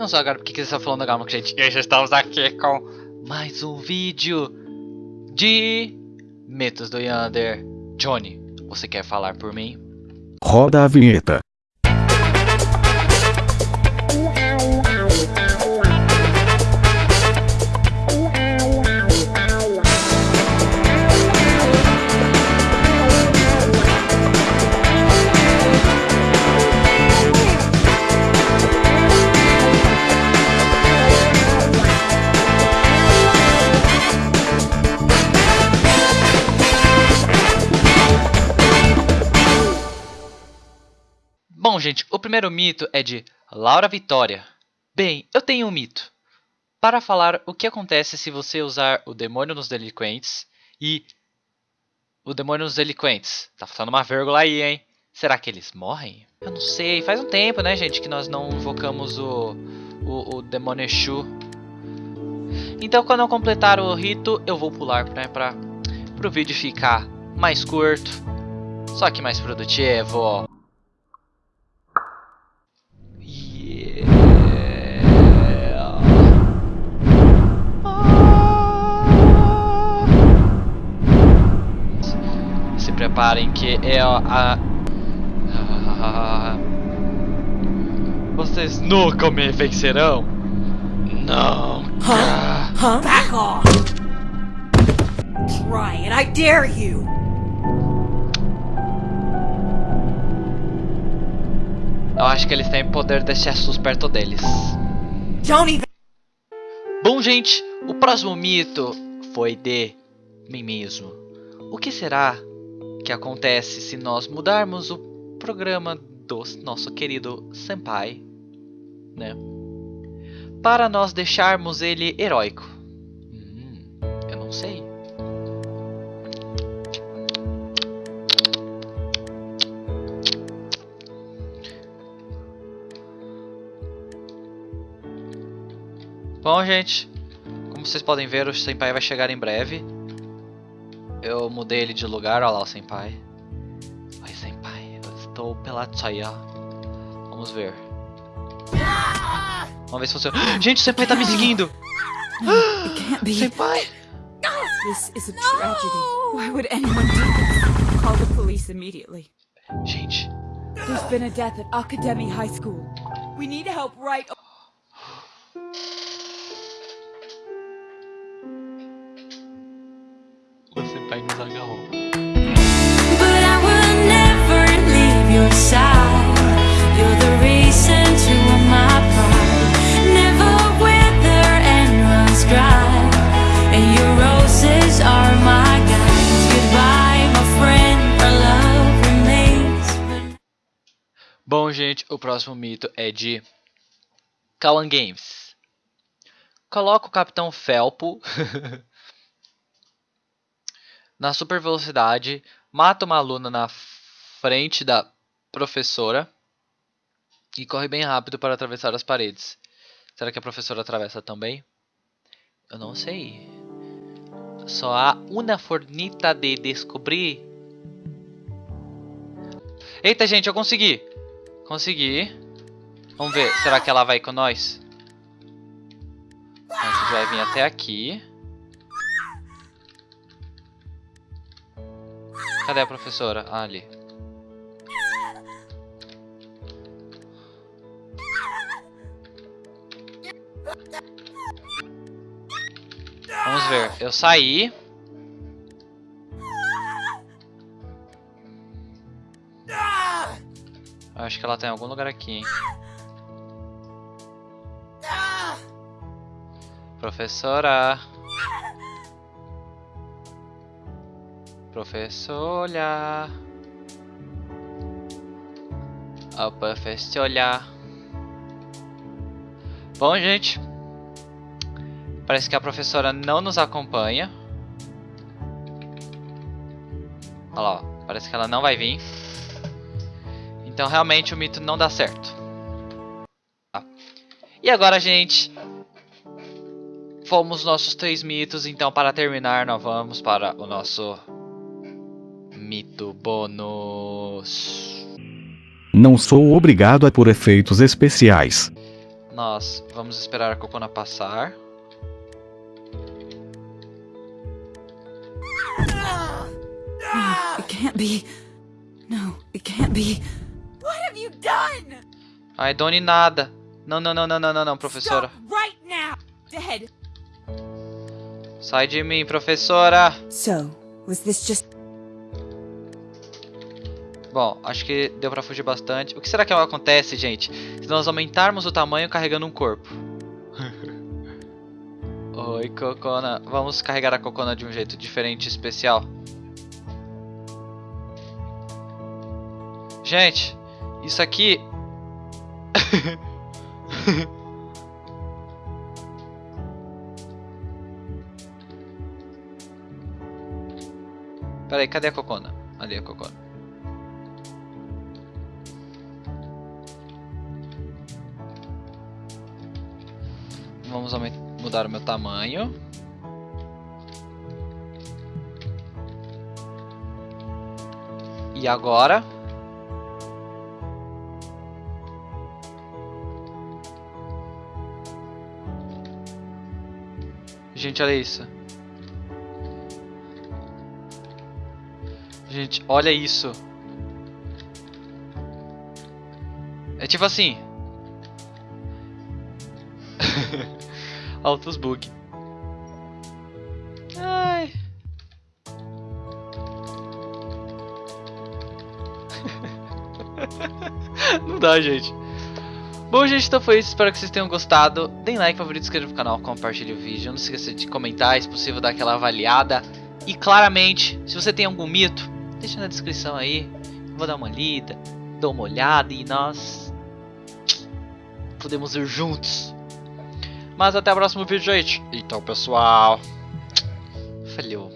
Não só agora porque você está falando agora, gente. E hoje estamos aqui com mais um vídeo de Mitos do Yander. Johnny, você quer falar por mim? Roda a vinheta. Bom, gente, o primeiro mito é de Laura Vitória. Bem, eu tenho um mito. Para falar o que acontece se você usar o demônio nos delinquentes e o demônio nos delinquentes. Tá faltando uma vírgula aí, hein? Será que eles morrem? Eu não sei. Faz um tempo, né, gente, que nós não invocamos o, o, o demônio Exu. Então, quando eu completar o rito, eu vou pular, né, para o vídeo ficar mais curto, só que mais produtivo. Se preparem que é a, a... Vocês nunca me vencerão? Não. Huh? Huh? Back off! Try it, I dare you! Eu acho que eles têm poder de Jesus perto deles. Don't even- Bom, gente, o próximo mito foi de mim mesmo. O que será que acontece se nós mudarmos o programa do nosso querido Senpai, né? Para nós deixarmos ele heróico? Hum, eu não sei. Bom, gente, como vocês podem ver, o Senpai vai chegar em breve. Eu mudei ele de lugar, olha lá o Senpai. Oi, Senpai, eu estou pela Chaya. Vamos ver. Vamos ver se funciona. Gente, o Senpai tá me seguindo! Senpai! This is a tragedy. Why would anyone do this? Call the police immediately. Gente, There's been a death at Academy High School. We need help right Senpai nos agarrou. But I will never leave your side. You're the reason to my pride. Never wither and runs dry. And your roses are my guides. Goodbye, my friend. Our love remains. Bom, gente, o próximo mito é de Kawan Games. Coloca o Capitão Felpo na super velocidade, mata uma aluna na frente da professora e corre bem rápido para atravessar as paredes. Será que a professora atravessa também? Eu não sei. Só há uma fornita de descobrir. Eita, gente, eu consegui! Consegui. Vamos ver, será que ela vai com nós? A gente vai vir até aqui. Cadê a professora? Ah, ali. Vamos ver. Eu saí. Eu acho que ela tá em algum lugar aqui, hein? Professora. Professora. A professora. Bom, gente. Parece que a professora não nos acompanha. Olha lá, ó. parece que ela não vai vir. Então realmente o mito não dá certo. Tá. E agora, gente, fomos nossos três mitos, então para terminar nós vamos para o nosso mito bônus. Não sou obrigado a por efeitos especiais. Nós vamos esperar a Cocona passar. It can't be. No, it can't be. What have you done? Ai, Doni, nada. Não, não, não, não, não, não, não, professora. Stop right now. Dead. Sai de mim, professora. So, was this just Bom, acho que deu pra fugir bastante. O que será que acontece, gente, se nós aumentarmos o tamanho carregando um corpo? Oi, Cocona. Vamos carregar a Cocona de um jeito diferente e especial. Gente, isso aqui... Peraí, cadê a Cocona? Ali a Cocona. Vamos mudar o meu tamanho. E agora? Gente, olha isso. Gente, olha isso. É tipo assim. Altos bug. Ai. Não dá, gente. Bom, gente, então foi isso. Espero que vocês tenham gostado. Deem like, favorito, inscreva no canal, compartilhe o vídeo. Não se esqueça de comentar, se possível, dar aquela avaliada. E claramente, se você tem algum mito, deixa na descrição aí. Vou dar uma lida, dou uma olhada e nós podemos ir juntos. Mas até o próximo vídeo, gente. Então, pessoal. Falhou.